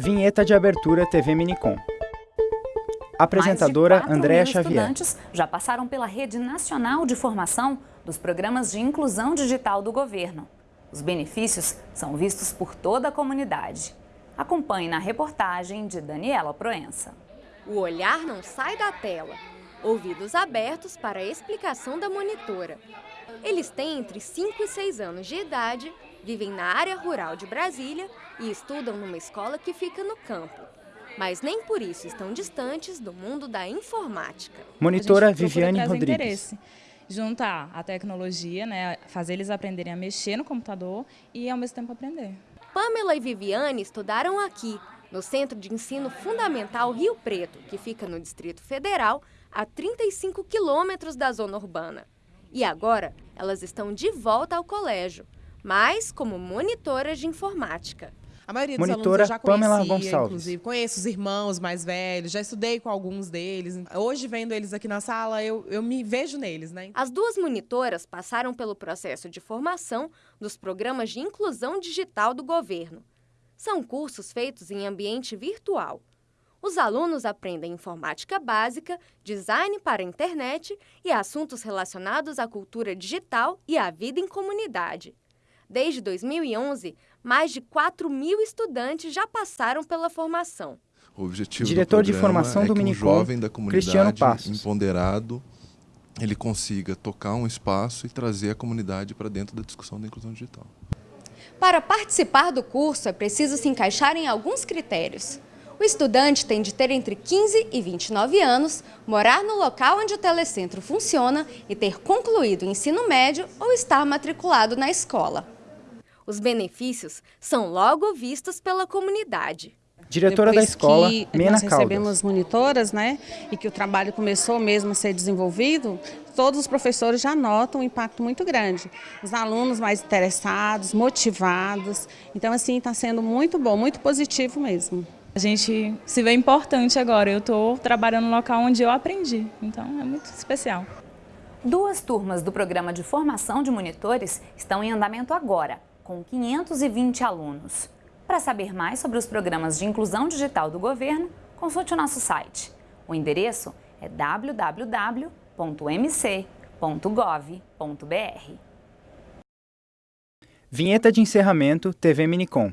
Vinheta de abertura TV Minicom. Apresentadora Andréa Xavier. estudantes já passaram pela Rede Nacional de Formação dos Programas de Inclusão Digital do Governo. Os benefícios são vistos por toda a comunidade. Acompanhe na reportagem de Daniela Proença. O olhar não sai da tela. Ouvidos abertos para a explicação da monitora. Eles têm entre 5 e 6 anos de idade, vivem na área rural de Brasília e estudam numa escola que fica no campo. Mas nem por isso estão distantes do mundo da informática. Monitora Viviane Rodrigues. Interesse juntar a tecnologia, né, fazer eles aprenderem a mexer no computador e ao mesmo tempo aprender. Pamela e Viviane estudaram aqui, no Centro de Ensino Fundamental Rio Preto, que fica no Distrito Federal, a 35 quilômetros da zona urbana. E agora, elas estão de volta ao colégio, mas como monitoras de informática. A maioria dos Monitora alunos eu já conhecia, Pamela Gonçalves. inclusive. Conheço os irmãos mais velhos, já estudei com alguns deles. Hoje, vendo eles aqui na sala, eu, eu me vejo neles, né? As duas monitoras passaram pelo processo de formação dos programas de inclusão digital do governo. São cursos feitos em ambiente virtual. Os alunos aprendem informática básica, design para a internet e assuntos relacionados à cultura digital e à vida em comunidade. Desde 2011, mais de 4 mil estudantes já passaram pela formação. O objetivo Diretor do de programa formação é do que um Minicom, jovem da Cristiano comunidade Passos. empoderado ele consiga tocar um espaço e trazer a comunidade para dentro da discussão da inclusão digital. Para participar do curso, é preciso se encaixar em alguns critérios. O estudante tem de ter entre 15 e 29 anos, morar no local onde o telecentro funciona e ter concluído o ensino médio ou estar matriculado na escola. Os benefícios são logo vistos pela comunidade. Diretora da Depois escola, que Mena nós Caldas. recebemos monitoras, né, e que o trabalho começou mesmo a ser desenvolvido, todos os professores já notam um impacto muito grande. Os alunos mais interessados, motivados. Então, assim, está sendo muito bom, muito positivo mesmo. A gente se vê importante agora. Eu estou trabalhando no local onde eu aprendi, então é muito especial. Duas turmas do programa de formação de monitores estão em andamento agora, com 520 alunos. Para saber mais sobre os programas de inclusão digital do governo, consulte o nosso site. O endereço é www.mc.gov.br. Vinheta de encerramento TV Minicom.